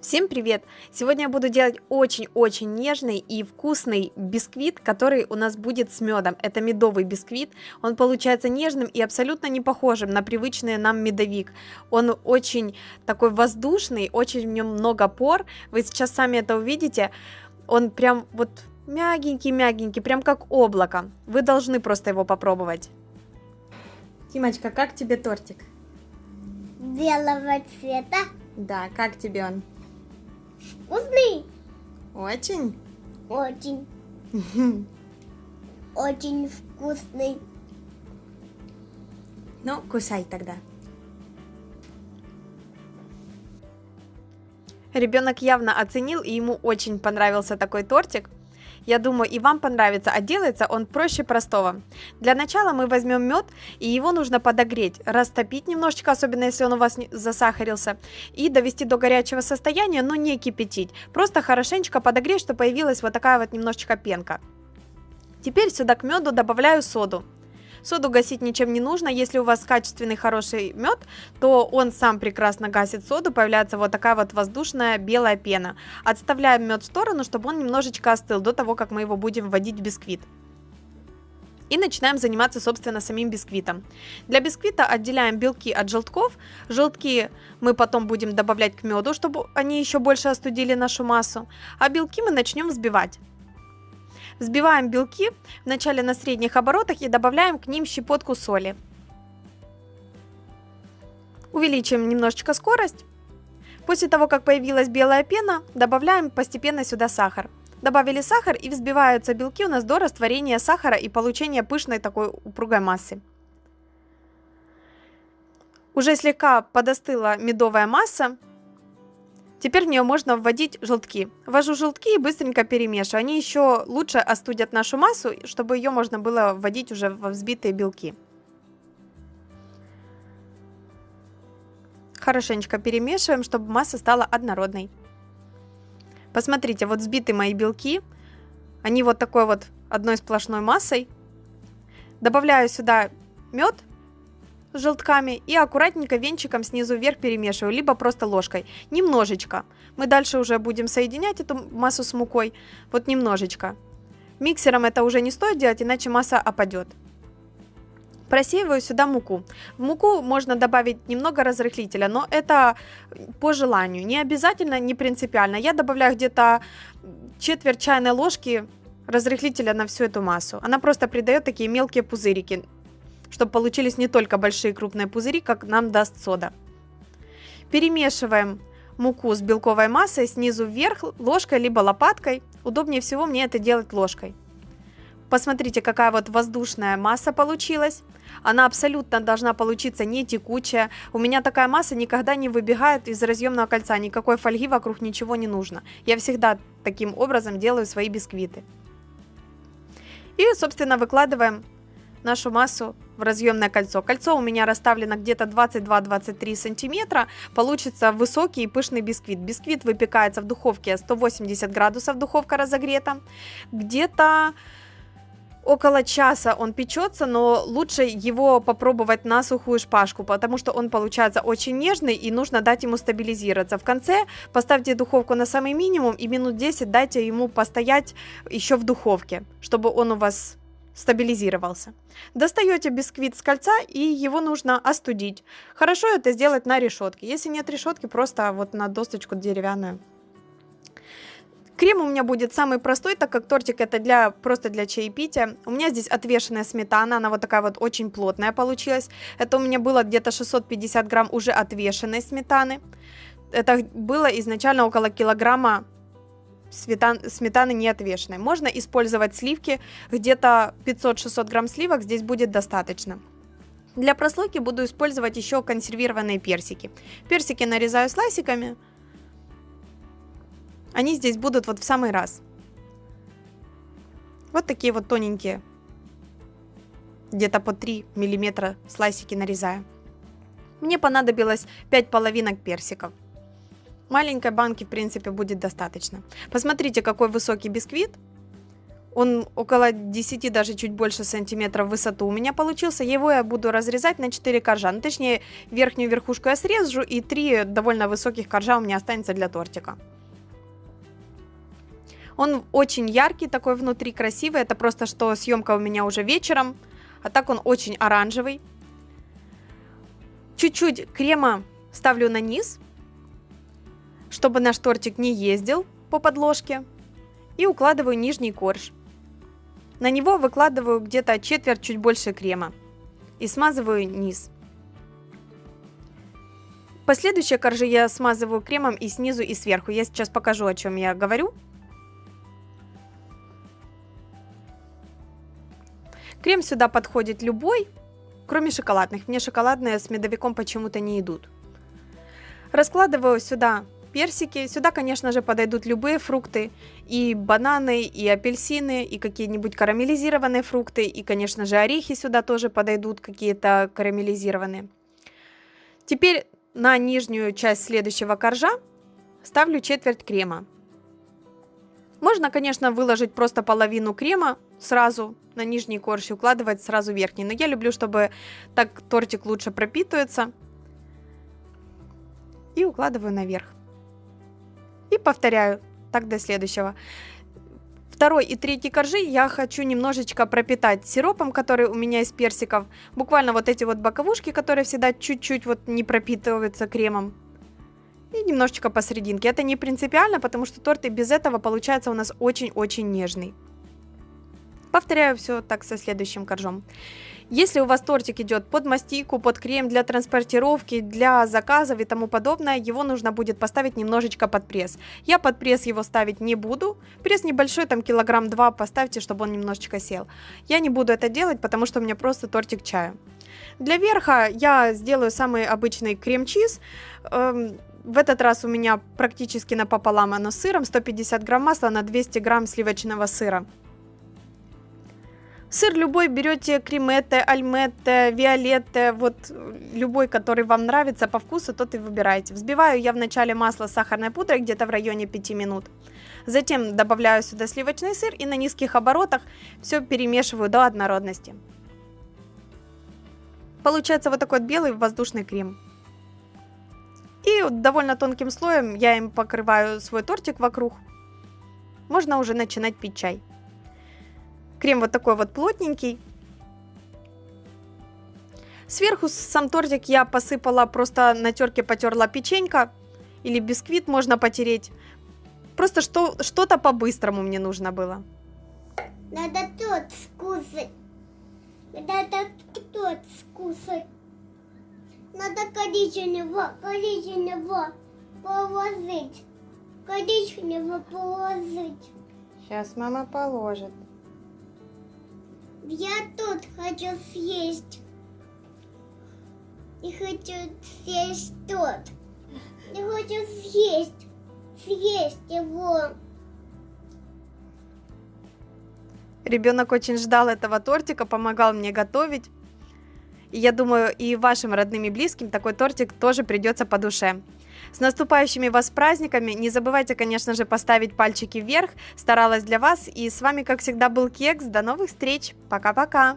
Всем привет! Сегодня я буду делать очень-очень нежный и вкусный бисквит, который у нас будет с медом. Это медовый бисквит. Он получается нежным и абсолютно не похожим на привычный нам медовик. Он очень такой воздушный, очень в нем много пор. Вы сейчас сами это увидите. Он прям вот мягенький-мягенький, прям как облако. Вы должны просто его попробовать. Тимочка, как тебе тортик? Белого цвета. Да, как тебе он? Вкусный. Очень? Очень. Очень вкусный. Ну, кусай тогда. Ребенок явно оценил, и ему очень понравился такой тортик. Я думаю, и вам понравится, а делается он проще простого. Для начала мы возьмем мед, и его нужно подогреть, растопить немножечко, особенно если он у вас засахарился, и довести до горячего состояния, но не кипятить. Просто хорошенечко подогреть, чтобы появилась вот такая вот немножечко пенка. Теперь сюда к меду добавляю соду. Соду гасить ничем не нужно. Если у вас качественный хороший мед, то он сам прекрасно гасит соду. Появляется вот такая вот воздушная белая пена. Отставляем мед в сторону, чтобы он немножечко остыл до того, как мы его будем вводить в бисквит. И начинаем заниматься, собственно, самим бисквитом. Для бисквита отделяем белки от желтков. Желтки мы потом будем добавлять к меду, чтобы они еще больше остудили нашу массу. А белки мы начнем взбивать. Взбиваем белки вначале на средних оборотах и добавляем к ним щепотку соли. Увеличиваем немножечко скорость. После того, как появилась белая пена, добавляем постепенно сюда сахар. Добавили сахар и взбиваются белки у нас до растворения сахара и получения пышной такой упругой массы. Уже слегка подостыла медовая масса, Теперь в нее можно вводить желтки. Ввожу желтки и быстренько перемешиваю. Они еще лучше остудят нашу массу, чтобы ее можно было вводить уже во взбитые белки. Хорошенечко перемешиваем, чтобы масса стала однородной. Посмотрите, вот взбиты мои белки. Они вот такой вот одной сплошной массой. Добавляю сюда мед с желтками и аккуратненько венчиком снизу вверх перемешиваю, либо просто ложкой. Немножечко. Мы дальше уже будем соединять эту массу с мукой. Вот немножечко. Миксером это уже не стоит делать, иначе масса опадет. Просеиваю сюда муку. В муку можно добавить немного разрыхлителя, но это по желанию. Не обязательно, не принципиально. Я добавляю где-то четверть чайной ложки разрыхлителя на всю эту массу. Она просто придает такие мелкие пузырики чтобы получились не только большие крупные пузыри, как нам даст сода. Перемешиваем муку с белковой массой снизу вверх ложкой либо лопаткой. Удобнее всего мне это делать ложкой. Посмотрите, какая вот воздушная масса получилась. Она абсолютно должна получиться не текучая. У меня такая масса никогда не выбегает из разъемного кольца. Никакой фольги вокруг ничего не нужно. Я всегда таким образом делаю свои бисквиты. И, собственно, выкладываем нашу массу в разъемное кольцо. Кольцо у меня расставлено где-то 22-23 сантиметра. Получится высокий и пышный бисквит. Бисквит выпекается в духовке 180 градусов, духовка разогрета. Где-то около часа он печется, но лучше его попробовать на сухую шпажку, потому что он получается очень нежный и нужно дать ему стабилизироваться. В конце поставьте духовку на самый минимум и минут 10 дайте ему постоять еще в духовке, чтобы он у вас стабилизировался. Достаете бисквит с кольца и его нужно остудить. Хорошо это сделать на решетке. Если нет решетки, просто вот на досточку деревянную. Крем у меня будет самый простой, так как тортик это для, просто для чаепития. У меня здесь отвешенная сметана, она вот такая вот очень плотная получилась. Это у меня было где-то 650 грамм уже отвешенной сметаны. Это было изначально около килограмма сметан, сметаны не отвешенной. Можно использовать сливки, где-то 500-600 грамм сливок здесь будет достаточно. Для прослойки буду использовать еще консервированные персики. Персики нарезаю слайсиками. Они здесь будут вот в самый раз. Вот такие вот тоненькие. Где-то по 3 миллиметра слайсики нарезаю. Мне понадобилось 5 половинок персиков. Маленькой банки, в принципе, будет достаточно. Посмотрите, какой высокий бисквит. Он около 10, даже чуть больше сантиметров в высоту у меня получился. Его я буду разрезать на 4 коржа. Ну, точнее, верхнюю верхушку я срежу, и 3 довольно высоких коржа у меня останется для тортика. Он очень яркий, такой внутри красивый. Это просто что съемка у меня уже вечером. А так он очень оранжевый. Чуть-чуть крема ставлю на низ, чтобы наш тортик не ездил по подложке. И укладываю нижний корж. На него выкладываю где-то четверть, чуть больше крема. И смазываю низ. Последующие коржи я смазываю кремом и снизу, и сверху. Я сейчас покажу, о чем я говорю. Крем сюда подходит любой, кроме шоколадных. Мне шоколадные с медовиком почему-то не идут. Раскладываю сюда персики. Сюда, конечно же, подойдут любые фрукты. И бананы, и апельсины, и какие-нибудь карамелизированные фрукты. И, конечно же, орехи сюда тоже подойдут, какие-то карамелизированные. Теперь на нижнюю часть следующего коржа ставлю четверть крема. Можно, конечно, выложить просто половину крема сразу на нижний корж и укладывать сразу верхний. Но я люблю, чтобы так тортик лучше пропитывается. И укладываю наверх. И повторяю так до следующего. Второй и третий коржи я хочу немножечко пропитать сиропом, который у меня из персиков. Буквально вот эти вот боковушки, которые всегда чуть-чуть вот не пропитываются кремом. И немножечко посерединке. Это не принципиально, потому что торт и без этого получается у нас очень-очень нежный. Повторяю все так со следующим коржом. Если у вас тортик идет под мастику, под крем для транспортировки, для заказов и тому подобное, его нужно будет поставить немножечко под пресс. Я под пресс его ставить не буду. Пресс небольшой, там килограмм два поставьте, чтобы он немножечко сел. Я не буду это делать, потому что у меня просто тортик чаю. Для верха я сделаю самый обычный крем-чиз. Эм, в этот раз у меня практически напополам оно сыром, 150 грамм масла на 200 грамм сливочного сыра. Сыр любой берете креметте, альметте, виолетте, вот любой, который вам нравится по вкусу, тот и выбираете. Взбиваю я вначале масло с сахарной пудрой где-то в районе 5 минут. Затем добавляю сюда сливочный сыр и на низких оборотах все перемешиваю до однородности. Получается вот такой вот белый воздушный крем. И довольно тонким слоем я им покрываю свой тортик вокруг. Можно уже начинать пить чай. Крем вот такой вот плотненький. Сверху сам тортик я посыпала, просто на терке потерла печенька. Или бисквит можно потереть. Просто что, что-то по-быстрому мне нужно было. Надо тот скусать. Надо тот скусать. Надо коричневого, коричневого положить. Коричневого положить. Сейчас мама положит. Я тут хочу съесть. И хочу съесть тот. Я хочу съесть. Съесть его. Ребенок очень ждал этого тортика, помогал мне готовить. И я думаю, и вашим родным и близким такой тортик тоже придется по душе. С наступающими вас праздниками! Не забывайте, конечно же, поставить пальчики вверх. Старалась для вас. И с вами, как всегда, был Кекс. До новых встреч. Пока-пока.